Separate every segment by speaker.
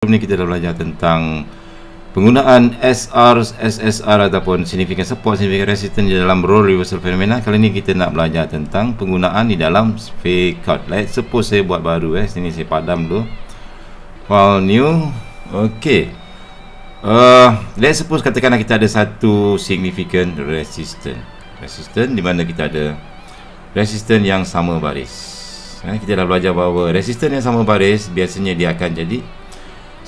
Speaker 1: Sebelum ni kita dah belajar tentang penggunaan SR, SSR ataupun significant support, significant resistance di dalam role reversal phenomena. Kali ni kita nak belajar tentang penggunaan di dalam fake out. Let's suppose saya buat baru eh. Sini saya padam dulu. File new. Okay. Uh, let's suppose katakanlah kita ada satu significant resistance. Resistance di mana kita ada resistance yang sama baris. Eh, kita dah belajar bahawa resistance yang sama baris biasanya dia akan jadi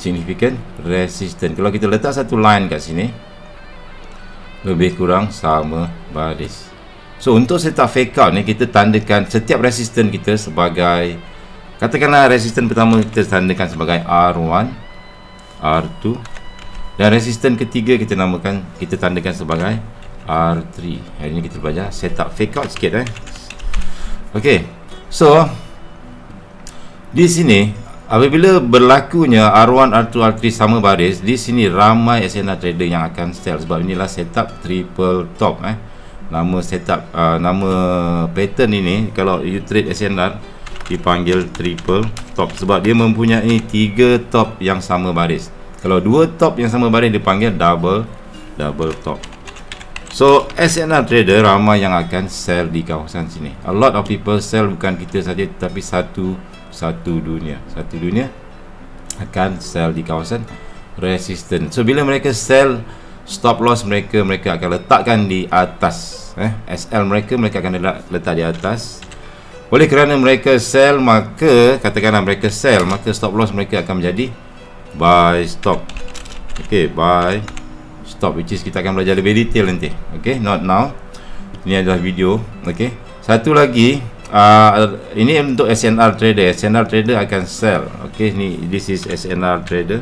Speaker 1: significant resistance kalau kita letak satu line kat sini lebih kurang sama baris. So untuk setup fake out ni kita tandakan setiap resistance kita sebagai katakanlah resistance pertama kita tandakan sebagai R1 R2 dan resistance ketiga kita namakan kita tandakan sebagai R3 hari ni kita belajar setup fake out sikit eh. Ok so di sini Apabila berlakunya R1, R2, R3 sama baris Di sini ramai SNR trader yang akan sell. Sebab inilah setup triple top eh. Nama setup, uh, nama pattern ini Kalau you trade SNR Dipanggil triple top. Sebab dia mempunyai tiga top yang sama baris. Kalau dua top yang sama baris Dipanggil double double top So SNR trader ramai yang akan sell di kawasan sini. A lot of people sell bukan kita saja Tapi satu satu dunia. Satu dunia akan sell di kawasan resistance. So bila mereka sell stop loss mereka mereka akan letakkan di atas eh. SL mereka mereka akan letak di atas. Oleh kerana mereka sell maka katakanlah mereka sell maka stop loss mereka akan menjadi buy stop. Okey buy stop which is kita akan belajar lebih detail nanti. Okey not now. Ini adalah video okey satu lagi uh, ini untuk SNR trader. SNR trader akan sell ok ni this is SNR trader.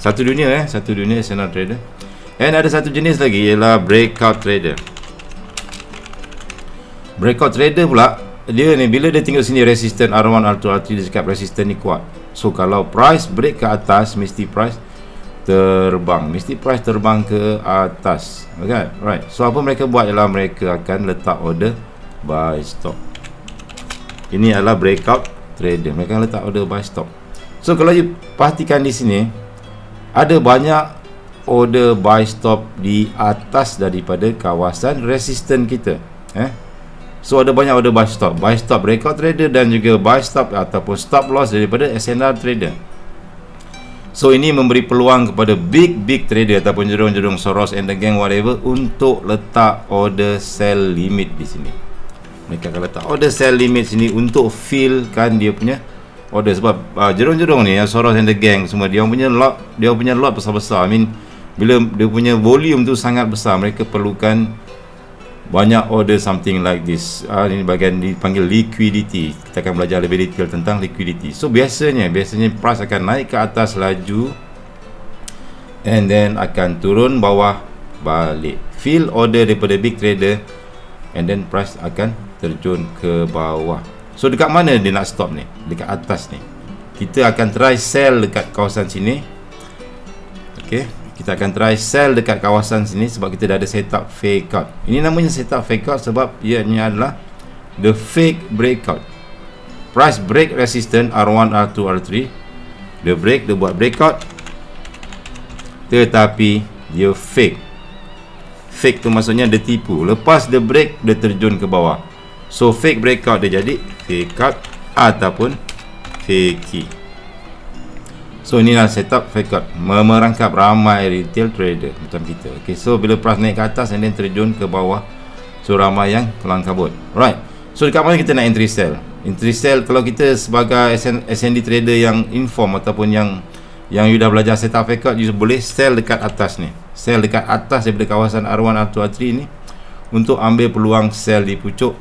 Speaker 1: Satu dunia eh. Satu dunia SNR trader. And ada satu jenis lagi ialah breakout trader. Breakout trader pula dia ni bila dia tengok sini resistance R1 R2 R3 dia cakap resistance ni kuat. So kalau price break ke atas mesti price terbang. Mesti price terbang ke atas. Okay right. So apa mereka buat ialah mereka akan letak order buy stop ini adalah breakout trader. Mereka letak order buy stop so kalau you perhatikan di sini ada banyak order buy stop di atas daripada kawasan resistance kita. Eh? So ada banyak order buy stop buy stop breakout trader dan juga buy stop ataupun stop loss daripada SNR trader So ini memberi peluang kepada big big trader ataupun jerung-jerung Soros and the gang whatever untuk letak order sell limit di sini. Mereka akan letak order sell limit sini untuk fill kan dia punya order. Sebab uh, jerung-jerung ni yang Soros and the gang semua dia punya lot dia punya lot besar-besar. I mean bila dia punya volume tu sangat besar mereka perlukan banyak order something like this. Uh, ini bagian dipanggil liquidity. Kita akan belajar lebih detail tentang liquidity. So biasanya biasanya price akan naik ke atas laju and then akan turun bawah balik. Fill order daripada big trader and then price akan terjun ke bawah. So dekat mana dia nak stop ni? Dekat atas ni. Kita akan try sell dekat kawasan sini. Ok kita akan try sell dekat kawasan sini sebab kita dah ada setup fake out ini namanya setup fake out sebab ianya adalah the fake breakout price break resistance R1, R2, R3 dia break, dia buat breakout tetapi dia fake. Fake tu maksudnya dia tipu. Lepas dia break dia terjun ke bawah. So fake breakout dia jadi fake out ataupun fake key. So inilah setup fake out merangkap ramai retail trader macam kita. Okay, so bila price naik ke atas and then terjun ke bawah so ramai yang kelang kabut. Right. So dekat mana kita nak entry sell? Entry sell kalau kita sebagai SN, SND trader yang inform ataupun yang yang you dah belajar setup fake out you boleh sell dekat atas ni. Sell dekat atas daripada kawasan R1 R2 R3 ni untuk ambil peluang sell di pucuk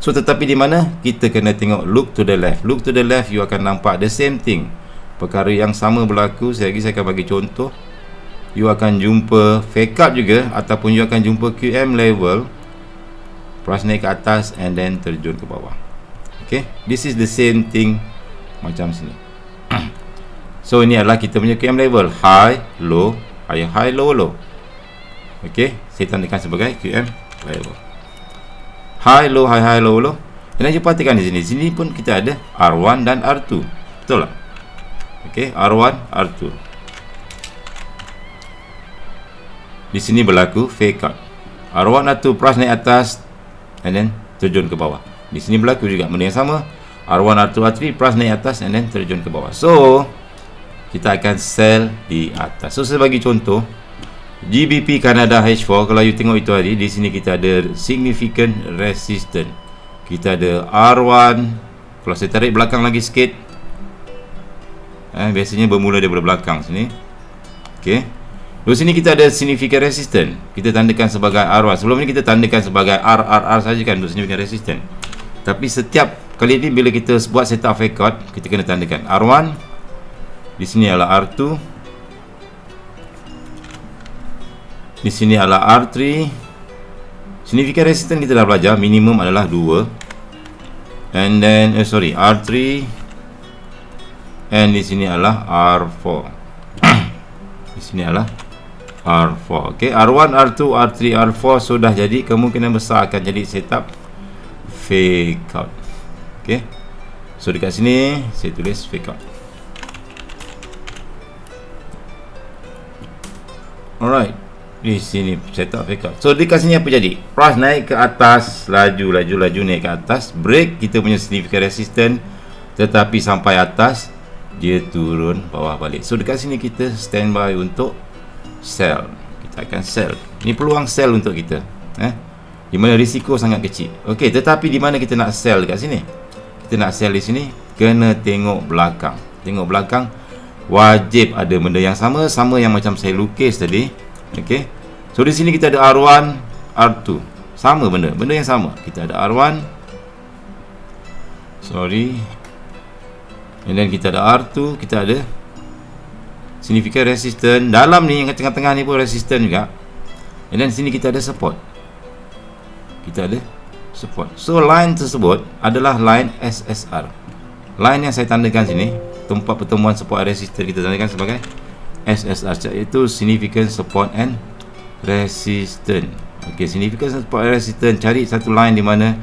Speaker 1: So tetapi di mana kita kena tengok look to the left. Look to the left you akan nampak the same thing. Perkara yang sama berlaku. Saya lagi saya akan bagi contoh. You akan jumpa fake up juga ataupun you akan jumpa QM level. Price naik ke atas and then terjun ke bawah. Okay, this is the same thing macam sini. so ini adalah kita punya QM level high, low, high, high, low, low. Okay, saya tandakan sebagai QM level high low high high low low dan kita perhatikan di sini sini pun kita ada R1 dan R2 betul tak okey R1 R2 di sini berlaku fake out R1 R2 price naik atas and then terjun ke bawah. Di sini berlaku juga benda yang sama. R1 R2 R3 price naik atas and then terjun ke bawah. So kita akan sell di atas. So saya bagi contoh. GBP Canada H4 kalau you tengok itu tadi di sini kita ada significant resistance. Kita ada R1 kalau saya tarik belakang lagi sikit eh, biasanya bermula daripada belakang sini. Ok di sini kita ada significant resistance. Kita tandakan sebagai R1 sebelum ni kita tandakan sebagai RRR saja kan untuk significant resistance. Tapi setiap kali ini bila kita buat setup fake out kita kena tandakan R1 di sini adalah R2 di sini adalah R3 significant resistance kita dah belajar minimum adalah 2 and then eh, sorry R3 and di sini adalah R4 di sini adalah R4 ok R1, R2, R3, R4 sudah jadi. Kemungkinan besar akan jadi setup fake out. Ok so dekat sini saya tulis fake out. Alright di sini setup fake out. So dekat sini apa jadi? Price naik ke atas laju laju laju naik ke atas. Break kita punya significant resistance tetapi sampai atas dia turun bawah balik so dekat sini kita standby untuk sell kita akan sell ni peluang sell untuk kita eh di mana risiko sangat kecil okey tetapi di mana kita nak sell dekat sini kita nak sell di sini kena tengok belakang tengok belakang wajib ada benda yang sama sama yang macam saya lukis tadi Okey. So di sini kita ada R1, R2. Sama benda, benda yang sama. Kita ada R1. Sorry. And then kita ada R2, kita ada significant resistance. Dalam ni yang tengah-tengah ni pun resistance juga. And then sini kita ada support. Kita ada support. So line tersebut adalah line SSR. Line yang saya tandakan sini, tempat pertemuan support resistance kita tandakan sebagai SSR iaitu significant support and resistance ok significant support resistance cari satu line di mana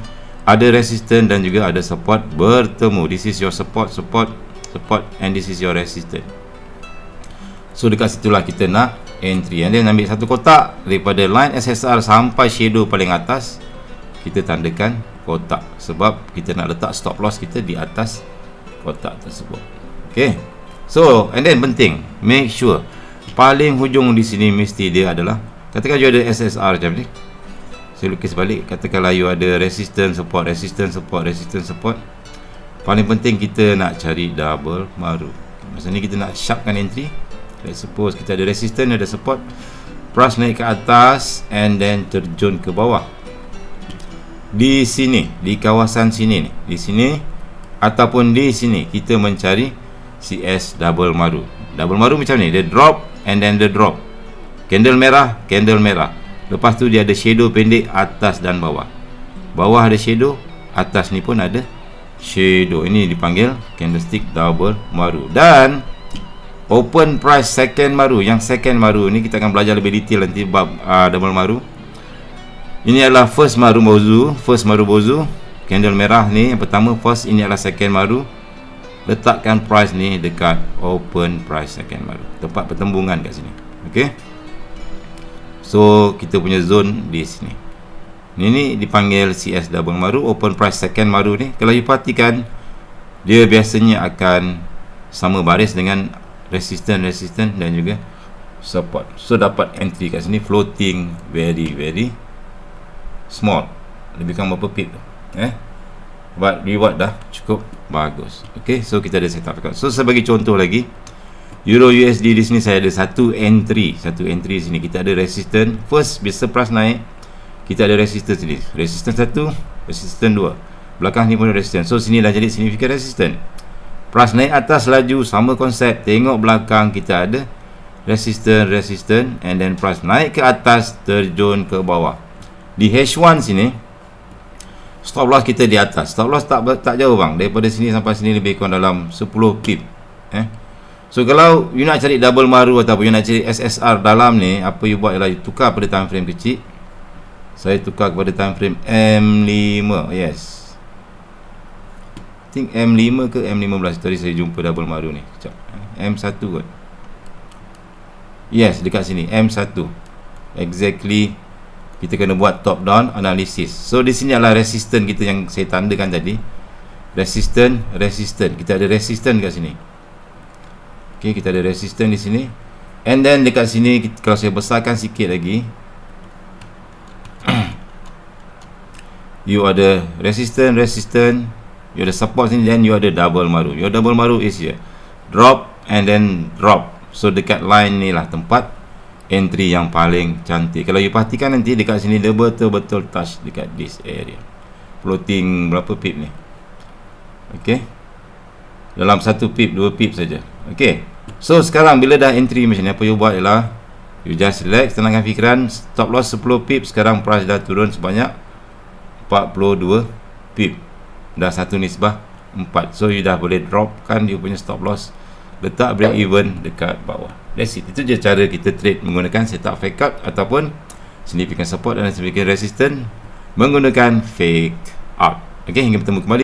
Speaker 1: ada resistance dan juga ada support. Bertemu. This is your support support support and this is your resistance so dekat situlah kita nak entry. And then ambil satu kotak daripada line SSR sampai shadow paling atas. Kita tandakan kotak sebab kita nak letak stop loss kita di atas kotak tersebut. Ok So, and then penting, make sure. Paling hujung di sini mesti dia adalah katakan you ada SSR macam ni. Saya lukis balik, katakanlah you ada resistance support, resistance support, resistance support. Paling penting kita nak cari double maru. Masa ni kita nak sharpkan entry. Let's suppose kita ada resistance, ada support. Price naik ke atas and then terjun ke bawah. Di sini, di kawasan sini ni, di sini ataupun di sini kita mencari CS double maru double maru macam ni dia drop and then the drop candle merah candle merah lepas tu dia ada shadow pendek atas dan bawah. Bawah ada shadow atas ni pun ada shadow. Ini dipanggil candlestick double maru. Dan open price second maru. Yang second maru ni kita akan belajar lebih detail nanti bab uh, double maru. Ini adalah first maru bozu first maru bozu. Candle merah ni yang pertama first ini adalah second maru. Letakkan price ni dekat open price second baru tempat pertembungan kat sini. Ok so kita punya zone di sini. Ini ni dipanggil CS double baru open price second baru ni. Kalau you perhatikan dia biasanya akan sama baris dengan resistance resistance dan juga support. So dapat entry kat sini floating very very small. Lebih kurang berapa pip eh? But reward dah cukup bagus. Ok so kita ada setup so saya bagi contoh lagi Euro USD di sini saya ada satu entry. Satu entry sini. Kita ada resistance. First bisa price naik. Kita ada resistance sini. Resistance satu resistance dua. Belakang ni pun resistance. So sini dah jadi significant resistance. Price naik atas laju sama konsep tengok belakang kita ada resistance resistance and then price naik ke atas terjun ke bawah. Di H1 sini stop loss kita di atas. Stop loss tak tak jauh bang. Daripada sini sampai sini lebih kurang dalam 10 pip eh so kalau you nak cari double maru ataupun you nak cari SSR dalam ni apa you buat ialah you tukar pada time frame kecil. Saya tukar kepada time frame M5 yes. Think M5 ke M15 tadi saya jumpa double maru ni. Sekejap M1 kot. Yes dekat sini M1 exactly kita kena buat top down analysis. So di sini adalah resistance kita yang saya tandakan tadi. Resistance resistance kita ada resistance dekat sini ok kita ada resistance di sini. And then dekat sini kalau saya besarkan sikit lagi. You ada resistance resistance. You ada support sini then you ada double maru your double maru is here. Drop and then drop. So dekat line ni lah tempat. Entry yang paling cantik. Kalau you perhatikan nanti dekat sini dia betul-betul touch dekat this area. Floating berapa pip ni? Ok dalam satu pip dua pip saja ok so sekarang bila dah entry macam ni apa you buat ialah you just relax tenangkan fikiran stop loss 10 pip sekarang price dah turun sebanyak 42 pip. Dah satu nisbah 4 so you dah boleh drop kan you punya stop loss letak break even dekat bawah. That's it. Itu je cara kita trade menggunakan setup fake out ataupun significant support dan significant resistance menggunakan fake out. Ok hingga bertemu kembali